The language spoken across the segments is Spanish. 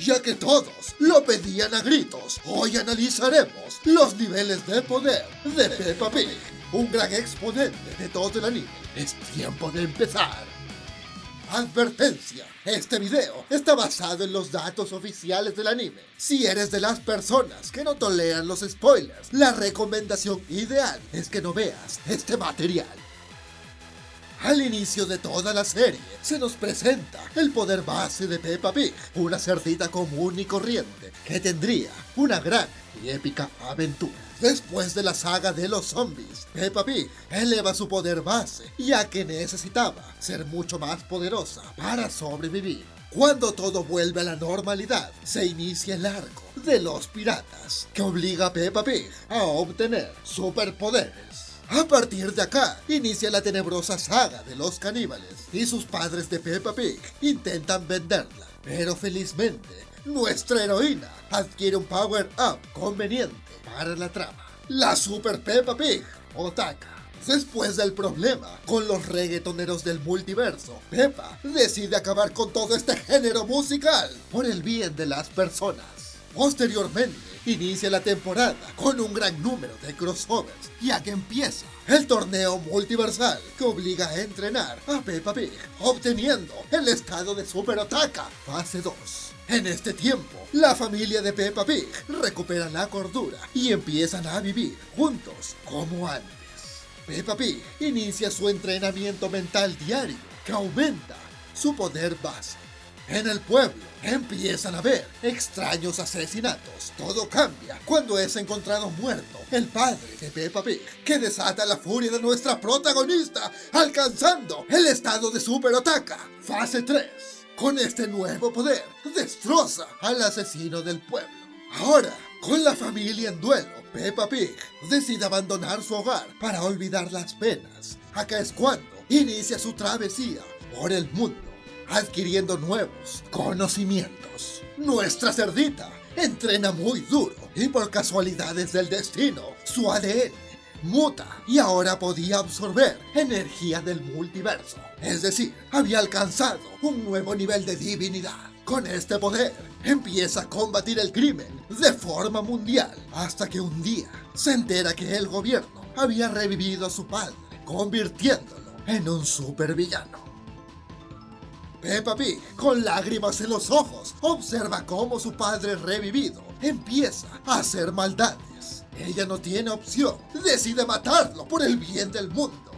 ya que todos lo pedían a gritos. Hoy analizaremos los niveles de poder de Peppa Pig, un gran exponente de todo el anime. Es tiempo de empezar. Advertencia, este video está basado en los datos oficiales del anime. Si eres de las personas que no toleran los spoilers, la recomendación ideal es que no veas este material. Al inicio de toda la serie, se nos presenta el poder base de Peppa Pig, una cerdita común y corriente que tendría una gran y épica aventura. Después de la saga de los zombies, Peppa Pig eleva su poder base, ya que necesitaba ser mucho más poderosa para sobrevivir. Cuando todo vuelve a la normalidad, se inicia el arco de los piratas, que obliga a Peppa Pig a obtener superpoderes. A partir de acá, inicia la tenebrosa saga de los caníbales, y sus padres de Peppa Pig intentan venderla, pero felizmente, nuestra heroína adquiere un power-up conveniente para la trama. La Super Peppa Pig, Otaka. Después del problema con los reggaetoneros del multiverso, Peppa decide acabar con todo este género musical por el bien de las personas. Posteriormente, inicia la temporada con un gran número de crossovers, ya que empieza el torneo multiversal que obliga a entrenar a Peppa Pig, obteniendo el estado de Super Otaka, fase 2. En este tiempo, la familia de Peppa Pig recupera la cordura y empiezan a vivir juntos como antes. Peppa Pig inicia su entrenamiento mental diario que aumenta su poder base. En el pueblo empiezan a haber extraños asesinatos. Todo cambia cuando es encontrado muerto el padre de Peppa Pig, que desata la furia de nuestra protagonista, alcanzando el estado de Super Otaka, fase 3. Con este nuevo poder, destroza al asesino del pueblo. Ahora, con la familia en duelo, Peppa Pig decide abandonar su hogar para olvidar las penas. Acá es cuando inicia su travesía por el mundo adquiriendo nuevos conocimientos. Nuestra cerdita entrena muy duro y por casualidades del destino, su ADN muta y ahora podía absorber energía del multiverso. Es decir, había alcanzado un nuevo nivel de divinidad. Con este poder, empieza a combatir el crimen de forma mundial, hasta que un día se entera que el gobierno había revivido a su padre, convirtiéndolo en un supervillano. Peppa Pig, con lágrimas en los ojos, observa cómo su padre revivido empieza a hacer maldades. Ella no tiene opción, decide matarlo por el bien del mundo.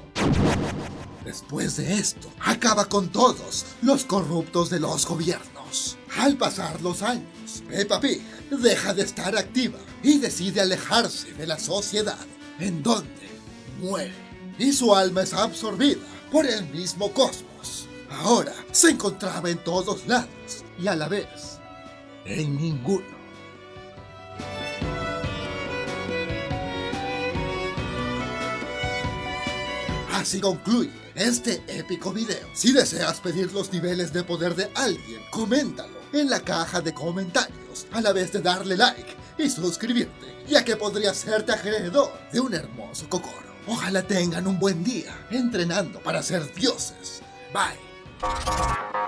Después de esto, acaba con todos los corruptos de los gobiernos. Al pasar los años, Peppa Pig deja de estar activa y decide alejarse de la sociedad, en donde muere. Y su alma es absorbida por el mismo cosmos. Ahora se encontraba en todos lados y a la vez en ninguno. Así concluye este épico video. Si deseas pedir los niveles de poder de alguien, coméntalo en la caja de comentarios, a la vez de darle like y suscribirte, ya que podría serte acreedor de un hermoso cocoro. Ojalá tengan un buen día entrenando para ser dioses. Thank you.